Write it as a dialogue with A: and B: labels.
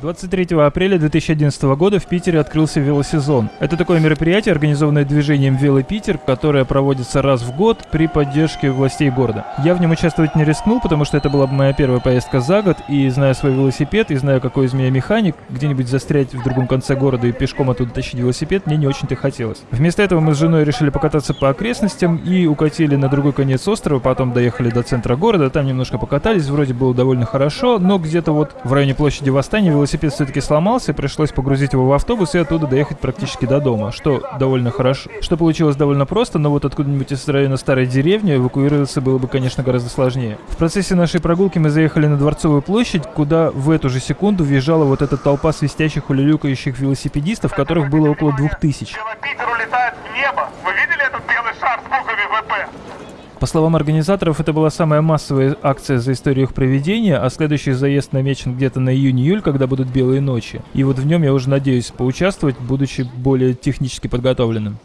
A: 23 апреля 2011 года в Питере открылся велосезон. Это такое мероприятие, организованное движением Велопитер, которое проводится раз в год при поддержке властей города. Я в нем участвовать не рискнул, потому что это была моя первая поездка за год, и зная свой велосипед, и зная, какой из меня механик, где-нибудь застрять в другом конце города и пешком оттуда тащить велосипед мне не очень-то хотелось. Вместо этого мы с женой решили покататься по окрестностям и укатили на другой конец острова, потом доехали до центра города, там немножко покатались, вроде было довольно хорошо, но где-то вот в районе площади Восстания велосипед велосипед все-таки сломался, пришлось погрузить его в автобус и оттуда доехать практически до дома, что довольно хорошо. Что получилось довольно просто, но вот откуда-нибудь из района старой деревни эвакуироваться было бы, конечно, гораздо сложнее. В процессе нашей прогулки мы заехали на Дворцовую площадь, куда в эту же секунду въезжала вот эта толпа свистящих, улюлюкающих велосипедистов, которых было около двух тысяч.
B: Вы видели этот белый шар с буквами ВП?
A: По словам организаторов, это была самая массовая акция за историю их проведения, а следующий заезд намечен где-то на июнь-июль, когда будут белые ночи. И вот в нем я уже надеюсь поучаствовать, будучи более технически подготовленным.